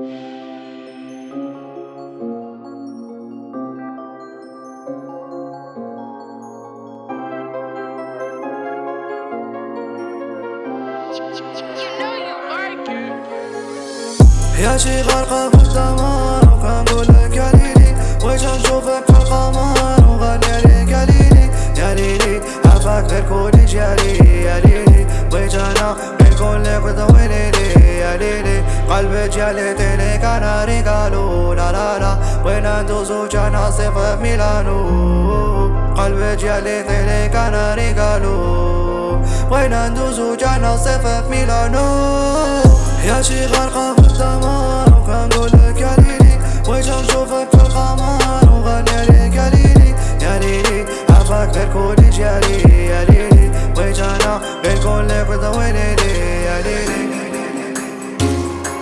يا شي غرقة في الدمار يا ليلي بغيت نشوفك في القمر وغني يا ليلي يا ليلي عافاك غير كوني جالي يا ليلي بغيت أنا نكون لك وتويني يا قلبي جالي ليك أنا ريقالو لا لا لا بغينا ندوزو جانا صيف في ميلانو قلبي جالي ليك أنا ريقالو بغينا ندوزو جانا صيف في ميلانو يا شي غرقة في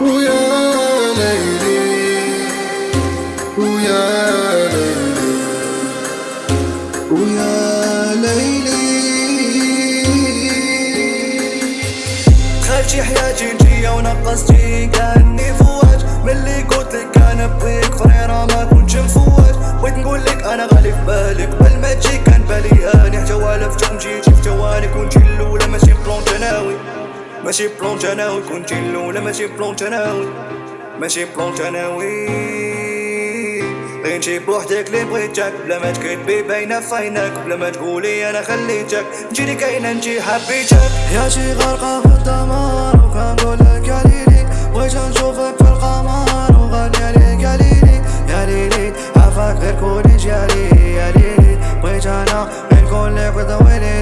ويا ليلي ويا ليلي ويا ليلي. دخلتي حياتي نجية ونقصتي كاني فواج ملي قلت لك أنا بغيك فريرة ما كنتش مفواج بغيت نقول لك أنا غالي في بالي قبل ما تجي كان بالي اني حتى والفتهم جيتي في ثواني كنتي ماشي بلون تناوي كنتي الاولى ماشي بلون تناوي ماشي بلون تناوي انتي بوحدك اللي بغيتك بلا ما تكذبي باينه في عينك بلا ما تقولي أنا خليتك انتي كاينة انتي حبيتك يا شي غرقه في الدمار وكنقول لك يا ليلي بغيت نشوفك في القمر وغني ليك يا ليلي يا ليلي عافاك غير كوني جالي يا ليلي بغيت أنا غير نكون لك وتويني